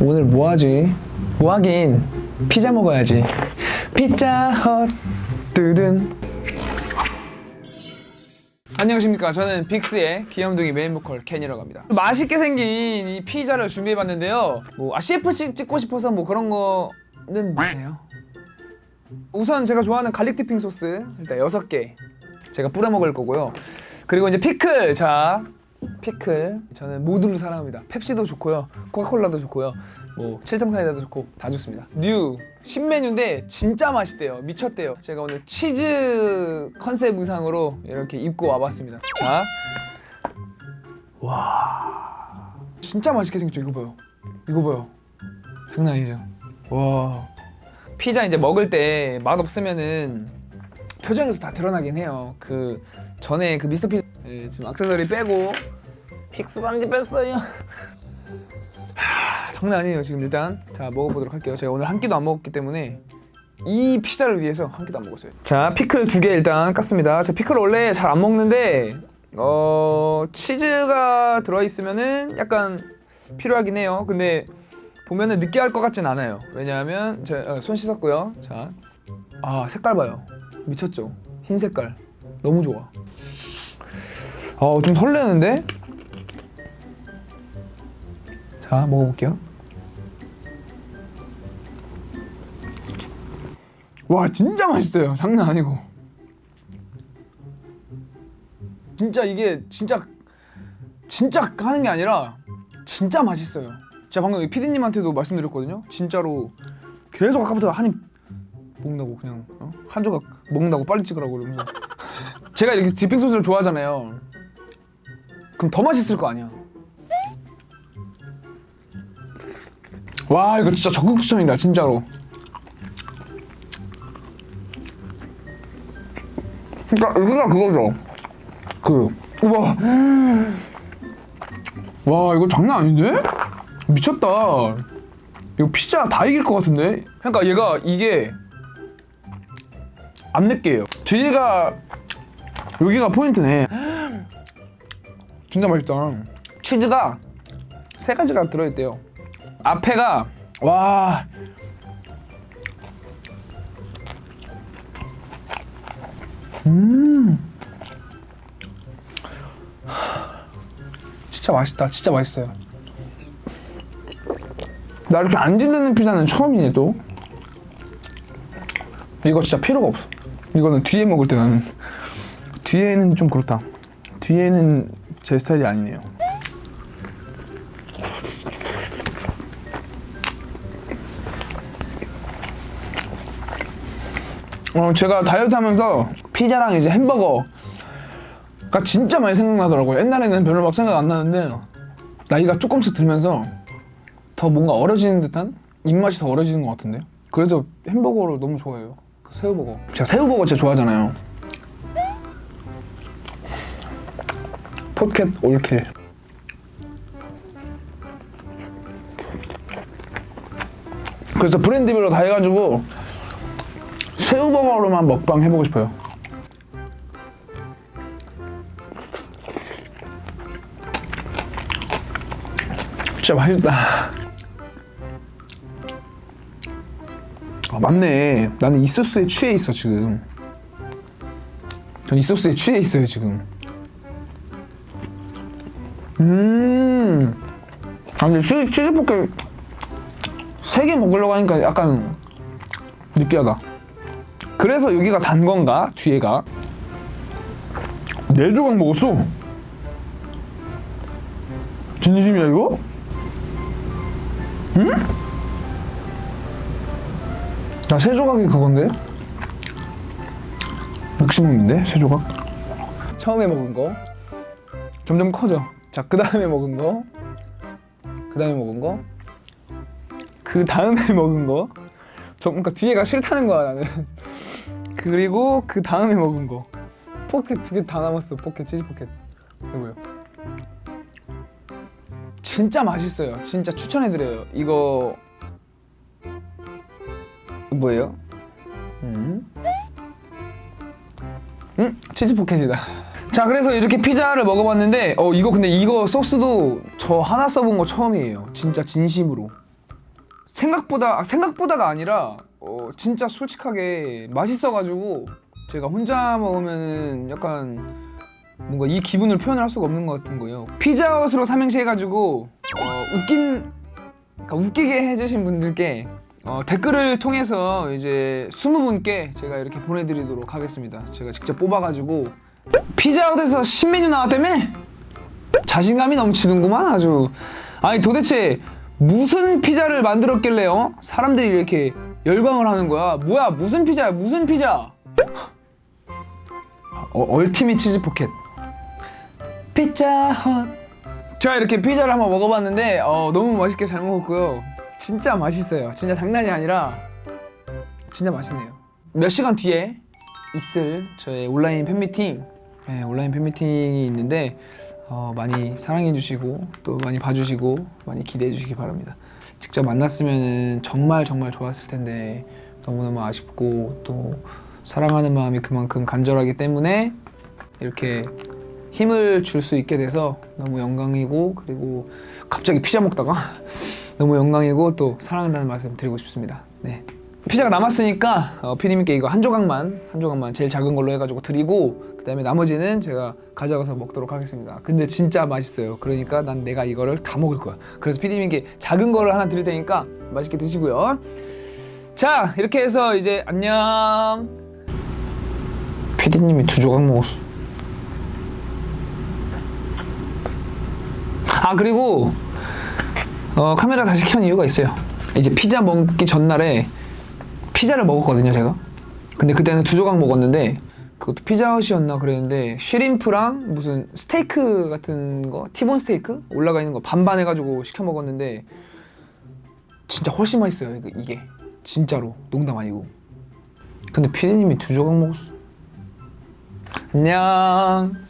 오늘 뭐 하지? 뭐 하긴 피자 먹어야지. 피자헛 뜨든. 안녕하십니까. 저는 빅스의 귀염둥이 메인 보컬 켄이라고 합니다. 맛있게 생긴 이 피자를 준비해봤는데요. 뭐 아, CF 찍- 찍고 싶어서 뭐 그런 거는 못해요. 우선 제가 좋아하는 garlic dipping 소스 일단 6개 제가 뿌려 먹을 거고요. 그리고 이제 피클 자 피클 저는 모두를 사랑합니다. 펩시도 좋고요, 코카콜라도 좋고요, 뭐 칠성 사이다도 좋고 다 좋습니다. new 신메뉴인데 진짜 맛있대요, 미쳤대요. 제가 오늘 치즈 컨셉 의상으로 이렇게 입고 와봤습니다. 자, 와, 진짜 맛있게 생겼죠. 이거 봐요, 이거 봐요, 장난 아니죠. 와, 피자 이제 먹을 때 맛 없으면은 표정에서 다 드러나긴 해요. 그 전에 그 미스터 피자 예, 지금 액세서리 빼고 빅스 반지 뺐어요. 하, 장난 아니에요 지금 일단 자 먹어보도록 할게요. 제가 오늘 한 끼도 안 먹었기 때문에 이 피자를 위해서 한 끼도 안 먹었어요. 자 피클 두 개 일단 깠습니다. 제 피클 원래 잘 안 먹는데 어 치즈가 들어 있으면은 약간 필요하긴 해요. 근데 보면은 느끼할 것 같진 않아요. 왜냐하면 제 손 씻었고요. 자, 아 색깔 봐요. 미쳤죠? 흰 색깔 너무 좋아. 아, 좀 설레는데? 자, 먹어볼게요. 와, 진짜 맛있어요. 장난 아니고. 진짜 이게 진짜 진짜 하는 게 아니라 진짜 맛있어요. 제가 방금 피디님한테도 말씀드렸거든요. 진짜로 계속 아까부터 한입 먹는다고 그냥 어? 한 조각 먹는다고 빨리 찍으라고 그러면서 제가 이렇게 디핑 소스를 좋아하잖아요. 그럼 더 맛있을 거 아니야. 와 이거 진짜 적극 추천이다 진짜로. 그러니까 여기가 그거죠. 그 우와 와 이거 장난 아닌데? 미쳤다. 이거 피자 다 이길 것 같은데? 그러니까 얘가 이게 안 느끼해요. 뒤에가 여기가 포인트네. 진짜 맛있다. 치즈가 세 가지가 들어있대요. 앞에가 와. 음. 진짜 맛있다. 진짜 맛있어요. 나 이렇게 안 질리는 피자는 처음이네 또. 이거 진짜 필요가 없어. 이거는 뒤에 먹을 때 나는 뒤에는 좀 그렇다. 뒤에는 제 스타일이 아니네요. 어, 제가 다이어트 하면서 피자랑 이제 햄버거가 진짜 많이 생각나더라고요. 옛날에는 별로 막 생각 안 나는데 나이가 조금씩 들면서 더 뭔가 어려지는 듯한 입맛이 더 어려지는 것 같은데요. 그래도 햄버거를 너무 좋아해요. 그 새우버거. 제가 새우버거 진짜 좋아하잖아요. 포켓 올킬. 그래서 브랜드별로 다 해가지고 새우버거로만 먹방 해보고 싶어요. 진짜 맛있다. 아, 맞네. 나는 이 소스에 취해 있어 지금. 전 이 소스에 취해 있어요 지금. 음. 아 근데 치, 치즈 포켓 세개 먹으려고 하니까 약간 느끼하다. 그래서 여기가 단 건가? 뒤에가 네 조각 먹었어. 진심이야 이거? 응? 나 세 조각이 그건데? 맥시멈인데 세 조각? 처음에 먹은 거 점점 커져. 자, 그 다음에 먹은 거, 그 다음에 먹은 거, 그 다음에 먹은 거. 저 그러니까 뒤에가 싫다는 거야 나는. 그리고 그 다음에 먹은 거. 포켓 두 개 다 남았어. 포켓 치즈 포켓. 이거요. 진짜 맛있어요. 진짜 추천해드려요. 이거 뭐예요? 음, 음 치즈 포켓이다. 자 그래서 이렇게 피자를 먹어봤는데 어 이거 근데 이거 소스도 저 하나 써본 거 처음이에요 진짜 진심으로 생각보다 아, 생각보다가 아니라 어, 진짜 솔직하게 맛있어가지고 제가 혼자 먹으면 약간 뭔가 이 기분을 표현할 수가 없는 것 같은 거예요. 피자헛으로 삼행시 해가지고 어, 웃긴 그러니까 웃기게 해주신 분들께 어, 댓글을 통해서 이제 20분께 제가 이렇게 보내드리도록 하겠습니다. 제가 직접 뽑아가지고 피자헛에서 신메뉴 나왔다며? 자신감이 넘치는구만 아주. 아니 도대체 무슨 피자를 만들었길래 어? 사람들이 이렇게 열광을 하는 거야. 뭐야 무슨 피자야 무슨 피자? 어, Ultimate 치즈 포켓. 피자헛. 제가 이렇게 피자를 한번 먹어봤는데 어, 너무 맛있게 잘 먹었고요. 진짜 맛있어요. 진짜 장난이 아니라 진짜 맛있네요. 몇 시간 뒤에 있을 저의 온라인 팬미팅, 네, 온라인 팬미팅이 있는데 어, 많이 사랑해 주시고 또 많이 봐주시고 많이 기대해 주시기 바랍니다. 직접 만났으면 정말 정말 좋았을 텐데 너무너무 아쉽고 또 사랑하는 마음이 그만큼 간절하기 때문에 이렇게 힘을 줄 수 있게 돼서 너무 영광이고 그리고 갑자기 피자 먹다가 너무 영광이고 또 사랑한다는 말씀 드리고 싶습니다. 네. 피자가 남았으니까 어, 피디님께 이거 한 조각만 한 조각만 제일 작은 걸로 해가지고 드리고 그 다음에 나머지는 제가 가져가서 먹도록 하겠습니다. 근데 진짜 맛있어요. 그러니까 난 내가 이거를 다 먹을 거야. 그래서 피디님께 작은 거를 하나 드릴 테니까 맛있게 드시고요. 자 이렇게 해서 이제 안녕. 피디님이 두 조각 먹었어. 아 그리고 어, 카메라 다시 켠 이유가 있어요. 이제 피자 먹기 전날에 피자를 먹었거든요, 제가. 근데 그때는 두 조각 먹었는데 그것도 피자헛이었나 그랬는데 쉬림프랑 무슨 스테이크 같은 거 티본 스테이크 올라가 있는 거 반반 해가지고 시켜 먹었는데 진짜 훨씬 맛있어요 이게. 진짜로. 농담 아니고. 근데 피디님이 두 조각 먹었어. 안녕